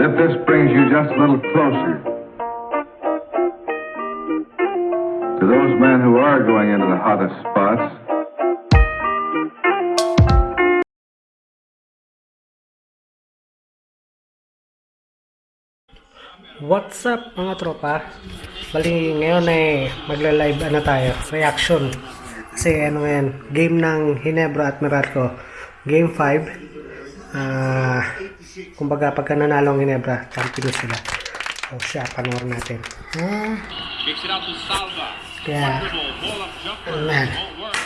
But if this brings you just a little closer to those men who are going into the hottest spots, What's up mga tropa? Bali ngayon ay magla-live ano tayo, reaction. Kasi ano ngayon, game ng Hinebra at Meralco. Game 5. Ah, kumbaga pagka nanalo ang Hinebra, champion sila. So siya, panoorin natin. Ah, Kicks it out to Salva. kaya, Dribble, ball up jumper. Man. Won't work.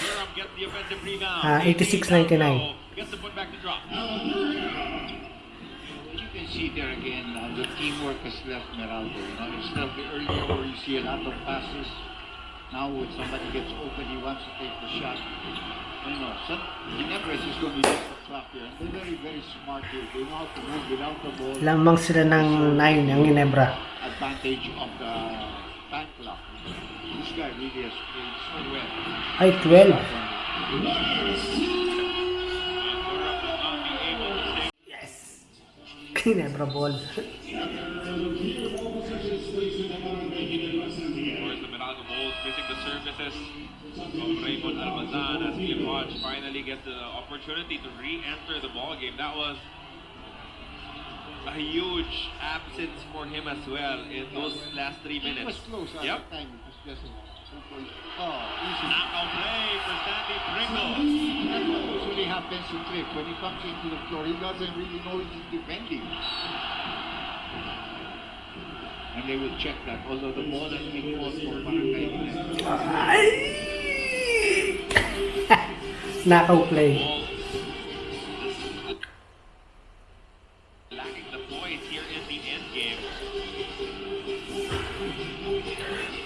Durham gets the offensive rebound. Ah, 86-99. Gets the put back to drop. You can see there again, uh, the teamwork has left Meralco. You know, it's not the earlier where you see a lot of passes. Now when somebody gets open, he wants to take the shot. You know, some, Ginebra is going to be just a clock here. And they're very, very smart here. They know how to move without the ball. lamang sila ng 9 ang Hinebra. Advantage of the time clock. This guy really has played so well. Ay, 12. And Durham will not be able to stay Hinebra ball. services of Raymond Almazan as Hodge finally gets the opportunity to re-enter the ball game. That was a huge absence for him as well in those last three It was minutes. close at Yep. the time. It was just oh, easy. Knockout play for Stanley Pringle. That's what usually happens to Cliff. When he comes into the floor, he doesn't really know he's defending. And they will check that, although the ball has been called for Barangay Ginebra. Knockout play. Lacking the points here in the end game.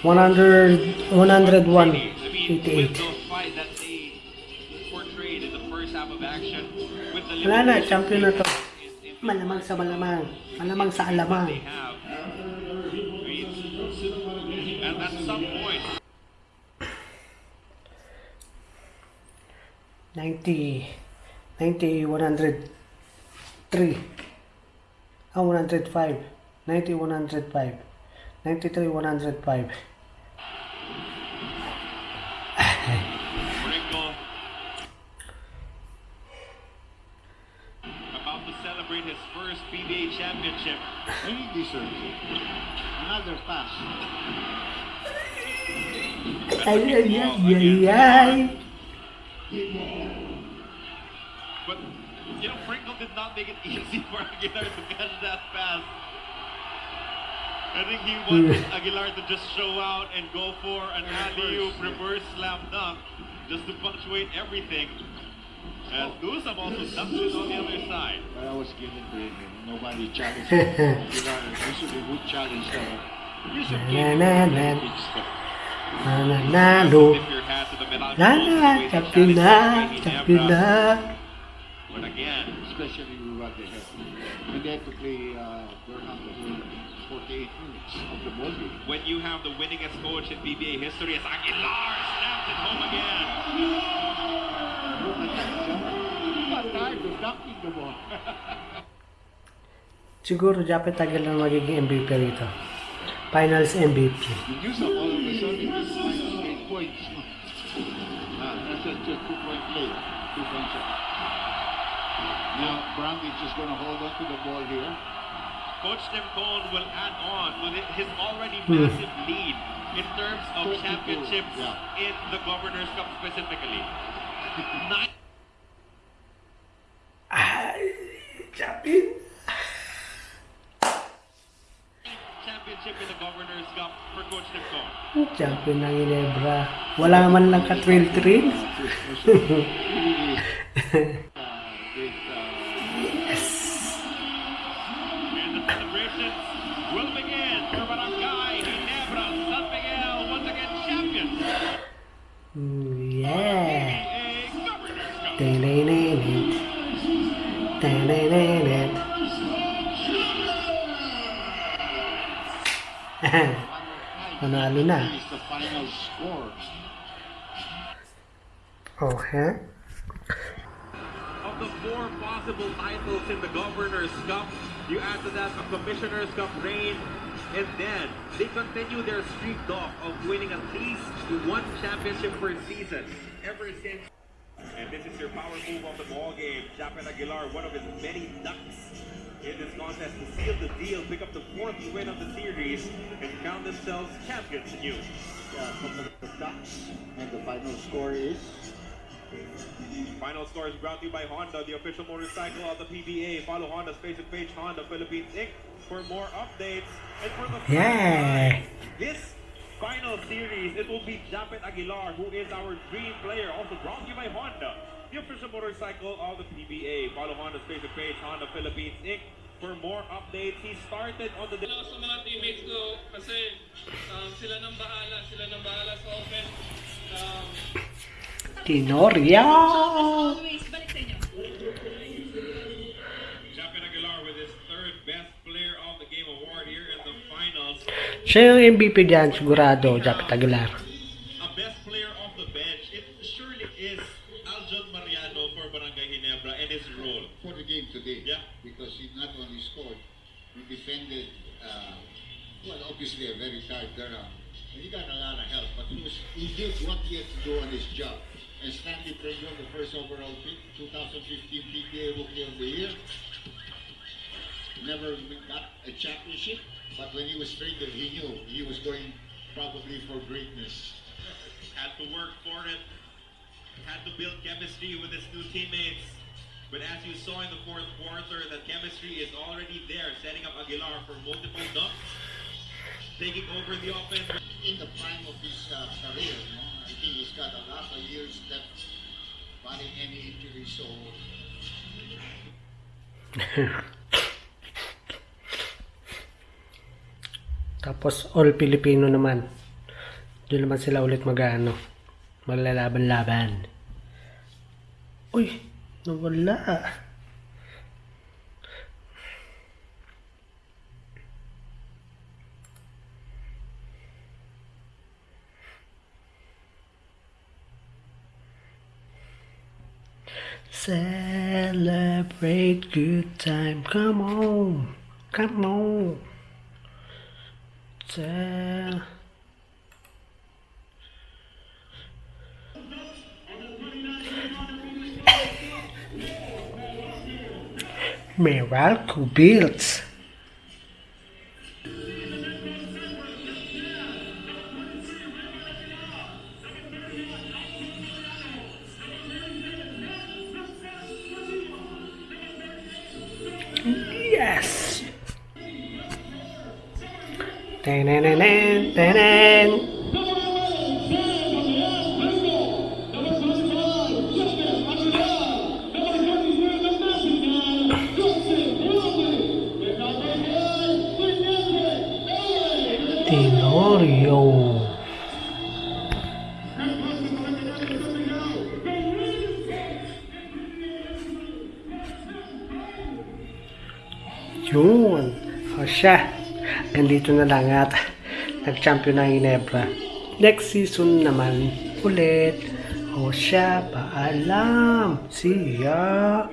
100, 101, I mean, with 88. those fights that they portrayed in the first half of action, with the Wala na, champion na to. Malamang sa malamang. Malamang sa alamang. 90, 90, 103. Ah, 105. 90, 105. 93, 105. About to celebrate his first PBA championship. He deserves it. Another pass. Ay, ay, ay, ay, ay. But, you know, Pringle did not make it easy for Aguilar to catch that pass. I think he wanted Aguilar to just show out and go for an alley-oop reverse slam dunk just to punctuate everything. And Dusam also dunked it on the other side. But I was given to him. Nobody challenged him. Usually would challenge them. Usually Na, gave na, him na. a big step. Nananalo. Tip your hat to the Meralco Na Bulls, na, waiting champion na, challenge by champion Ginebra. na. But again, Especially with what they have. And they had to play uh, Durham for 48 minutes of the ball game. when you have the winningest coach in PBA history as Aguilar snaps it home again. Look at that jump. Not tired of dunking the ball. Siguro dapat tagal na magiging MVP rito. Finals MVP. The news of all of a sudden minus 8 points. Ah, that's just two point play. Two point shot. Now, Brandage just going to hold on to the ball here. Coach Tim Cone will add on with his already Hmm. massive lead in terms of championships yeah. in the Governor's Cup specifically. Nine Champion. championship in the Governor's Cup for Coach Tim Cone. Champion ng Ginebra. Wala man lang ka-trail-trail. Panalo na. is the final score. Ha? of the four possible titles in the Governor's Cup. You add to that a Commissioner's Cup reign, and then they continue their streak off of winning at least one championship per season ever since. And this is your power move of the ball game. Japeth Aguilar, one of his many ducks in this contest to seal the deal, pick up the fourth win of the series, and count themselves champions anew. Yeah, from the Ducks. And the final score is Final score is brought to you by Honda, the official motorcycle of the PBA. Follow Honda's Facebook page, Honda Philippines Inc. for more updates. And for the Yeah. final time, this final series, it will be Japeth Aguilar, who is our dream player, also brought to you by Honda, the official motorcycle of the PBA. Follow Honda's Facebook page, Honda Philippines Inc. for more updates. He started on the Ano sa mga teammates ko kasi um, sila nang bahala, sila nang bahala sa offense. Um, Tenorio! Siya yung MVP dyan, sigurado, Japeth Aguilar. a best player off the bench, it surely is Aljon Mariano for Barangay Ginebra and role. for the game today. Yeah. Because he not only scored, he defended, uh, well, obviously a very tight Durham. And he got a lot of help, but he, was, he did what he had to do on his job. And Stanley Pringle, the first overall pick, 2015 PBA Rookie of the Year, never got a championship, but when he was traded, he knew he was going probably for greatness. Had to work for it, had to build chemistry with his new teammates. But as you saw in the fourth quarter, that chemistry is already there, setting up Aguilar for multiple dunks, taking over the offense. in the prime of his uh, career. You know? I think he's got a lot of years left, barring any injury. So Tapos all Filipino naman. Doon naman sila ulit mag-ano. Maglalaban-laban. Uy! Nawala. Celebrate good time. Come on. Come on. Cel- Miracle Builds. tè nè nè nè tè Ganito na lang at nag-champion ng Ginebra. Next season naman ulit. O siya, paalam. See ya.